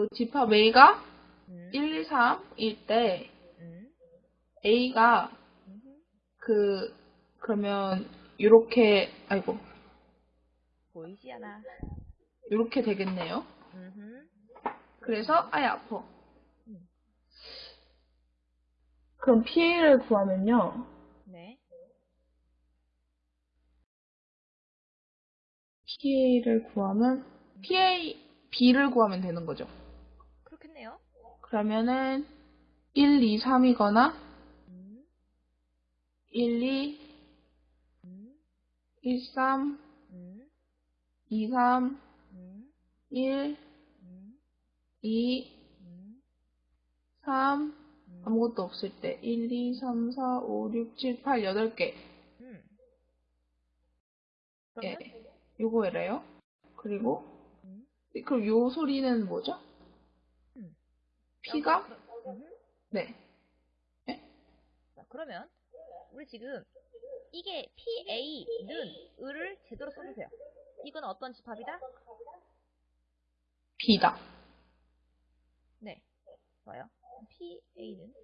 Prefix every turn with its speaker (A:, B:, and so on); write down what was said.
A: 그 집합 A가
B: 음,
A: 1, 2, 3일 때
B: 음,
A: A가
B: 음,
A: 그 그러면 요렇게 아이고
B: 보이지 않아.
A: 요렇게 되겠네요.
B: 음,
A: 그래서 아예 아파.
B: 음.
A: 그럼 PA를 구하면요.
B: 네.
A: PA를 구하면 PA B를 구하면 되는 거죠. 그러면은 1, 2, 3이거나
B: 음,
A: 1, 2,
B: 음,
A: 1, 3,
B: 음,
A: 2, 3,
B: 음,
A: 1,
B: 음,
A: 2,
B: 음,
A: 3
B: 음,
A: 아무것도 없을 때 1, 2, 3, 4, 5, 6, 7, 8, 8개
B: 음.
A: 예, 요거래요. 그리고
B: 음,
A: 그럼 요 소리는 뭐죠?
B: 음.
A: P가?
B: 음,
A: 네.
B: 자, 그러면 우리 지금 이게 PA는 을을 제대로 써주세요. 이건 어떤 집합이다?
A: B다.
B: 네. 좋아요. PA는